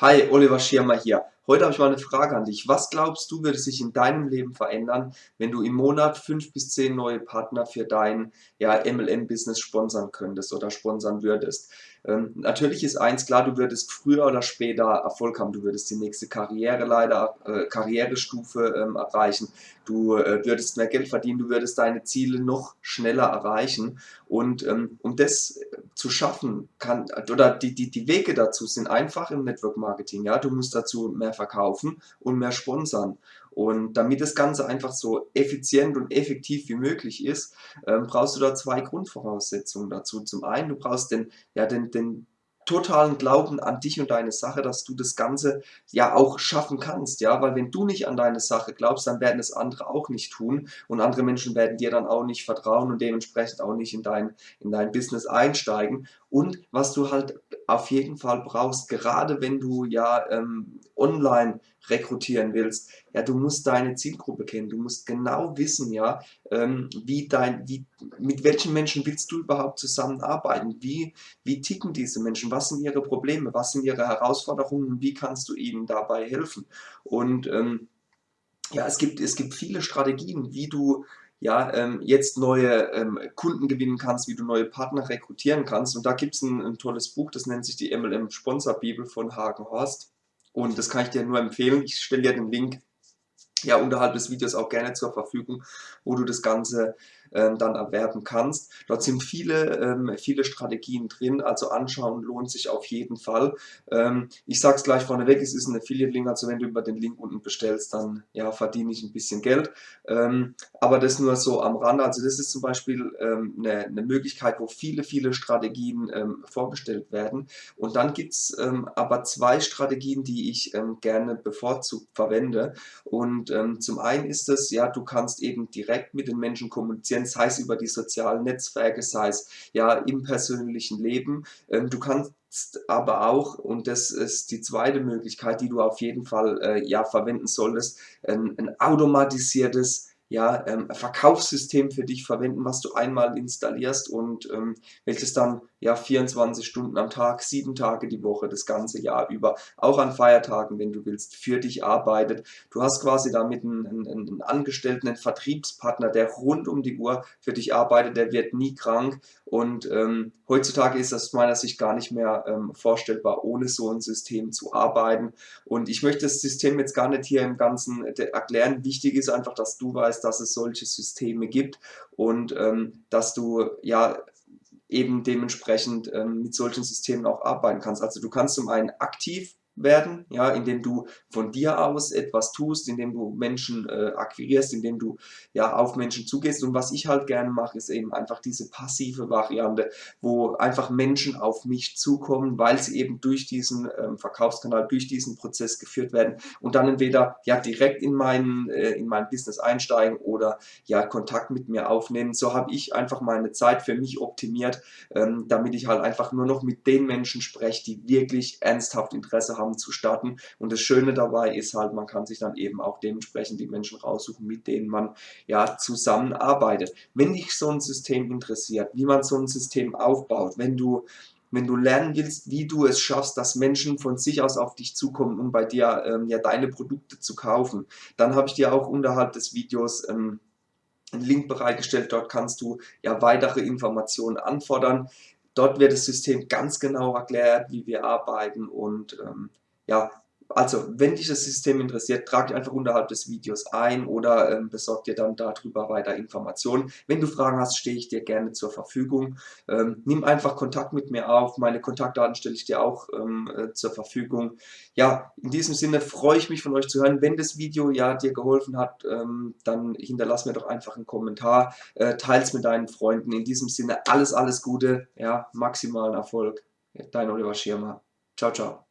Hi, Oliver Schirmer hier. Heute habe ich mal eine Frage an dich. Was glaubst du, würde sich in deinem Leben verändern, wenn du im Monat fünf bis zehn neue Partner für dein ja, MLM-Business sponsern könntest oder sponsern würdest? Ähm, natürlich ist eins klar, du würdest früher oder später Erfolg haben. Du würdest die nächste Karriere leider, äh, Karrierestufe ähm, erreichen. Du äh, würdest mehr Geld verdienen, du würdest deine Ziele noch schneller erreichen. Und ähm, um das zu schaffen, kann, oder die, die, die Wege dazu sind einfach im Network Marketing. Ja? Du musst dazu mehr verkaufen und mehr sponsern. Und damit das Ganze einfach so effizient und effektiv wie möglich ist, ähm, brauchst du da zwei Grundvoraussetzungen dazu. Zum einen, du brauchst den, ja, den, den totalen Glauben an dich und deine Sache, dass du das Ganze ja auch schaffen kannst, ja, weil wenn du nicht an deine Sache glaubst, dann werden es andere auch nicht tun und andere Menschen werden dir dann auch nicht vertrauen und dementsprechend auch nicht in dein, in dein Business einsteigen und was du halt auf jeden Fall brauchst, gerade wenn du ja ähm, online rekrutieren willst, ja, du musst deine Zielgruppe kennen, du musst genau wissen, ja, ähm, wie dein, wie, mit welchen Menschen willst du überhaupt zusammenarbeiten, wie, wie ticken diese Menschen, was sind ihre Probleme, was sind ihre Herausforderungen, wie kannst du ihnen dabei helfen? Und ähm, ja, es gibt, es gibt viele Strategien, wie du ja, ähm, jetzt neue ähm, Kunden gewinnen kannst, wie du neue Partner rekrutieren kannst. Und da gibt es ein, ein, tolles Buch, das nennt sich die MLM Sponsor Bibel von Hagen Horst. Und das kann ich dir nur empfehlen. Ich stelle dir den Link ja unterhalb des Videos auch gerne zur Verfügung, wo du das Ganze ähm, dann erwerben kannst. Dort sind viele, ähm, viele Strategien drin, also anschauen lohnt sich auf jeden Fall. Ähm, ich sage es gleich vorneweg, es ist ein Affiliate-Link, also wenn du über den Link unten bestellst, dann ja, verdiene ich ein bisschen Geld. Ähm, aber das nur so am Rande, also das ist zum Beispiel ähm, eine, eine, Möglichkeit, wo viele, viele Strategien ähm, vorgestellt werden. Und dann gibt es aber zwei Strategien, die ich gerne bevorzugt verwende. Und zum einen ist es, ja, du kannst eben direkt mit den Menschen kommunizieren, kommunizieren, sei es über die sozialen Netzwerke, sei es ja im persönlichen Leben. Ähm, du kannst aber auch, und das ist die zweite Möglichkeit, die du auf jeden Fall äh, ja verwenden solltest, ein, ein automatisiertes ja, ähm, Verkaufssystem für dich verwenden, was du einmal installierst und ähm, welches dann ja 24 Stunden am Tag, sieben Tage die Woche, das ganze Jahr über, auch an Feiertagen, wenn du willst, für dich arbeitet. Du hast quasi damit einen, einen, einen Angestellten, einen Vertriebspartner, der rund um die Uhr für dich arbeitet, der wird nie krank und ähm, heutzutage ist das aus meiner Sicht gar nicht mehr ähm, vorstellbar, ohne so ein System zu arbeiten. Und ich möchte das System jetzt gar nicht hier im Ganzen äh, erklären. Wichtig ist einfach, dass du weißt, dass es solche Systeme gibt und ähm, dass du ja eben dementsprechend ähm, mit solchen Systemen auch arbeiten kannst. Also du kannst zum einen aktiv werden, ja, indem du von dir aus etwas tust, indem du Menschen äh, akquirierst, indem du ja auf Menschen zugehst. Und was ich halt gerne mache, ist eben einfach diese passive Variante, wo einfach Menschen auf mich zukommen, weil sie eben durch diesen ähm, Verkaufskanal, durch diesen Prozess geführt werden und dann entweder ja direkt in mein, äh, in mein Business einsteigen oder ja Kontakt mit mir aufnehmen. So habe ich einfach meine Zeit für mich optimiert, ähm, damit ich halt einfach nur noch mit den Menschen spreche, die wirklich ernsthaft Interesse haben Programm zu starten. Und das Schöne dabei ist halt, man kann sich dann eben auch dementsprechend die Menschen raussuchen, mit denen man ja zusammenarbeitet. Wenn dich so ein System interessiert, wie man so ein System aufbaut, wenn du wenn du lernen willst, wie du es schaffst, dass Menschen von sich aus auf dich zukommen, um bei dir ähm, ja deine Produkte zu kaufen, dann habe ich dir auch unterhalb des Videos ähm, einen Link bereitgestellt. Dort kannst du ja weitere Informationen anfordern. Dort wird das System ganz genau erklärt, wie wir arbeiten und ähm, ja, also wenn dich das System interessiert, trag dich einfach unterhalb des Videos ein oder ähm, besorg dir dann darüber weiter Informationen. Wenn du Fragen hast, stehe ich dir gerne zur Verfügung. Ähm, nimm einfach Kontakt mit mir auf. Meine Kontaktdaten stelle ich dir auch ähm, äh, zur Verfügung. Ja, in diesem Sinne freue ich mich von euch zu hören. Wenn das Video ja dir geholfen hat, ähm, dann hinterlass mir doch einfach einen Kommentar. Äh, teils mit deinen Freunden. In diesem Sinne alles, alles Gute. Ja, maximalen Erfolg. Dein Oliver Schirmer. Ciao, ciao.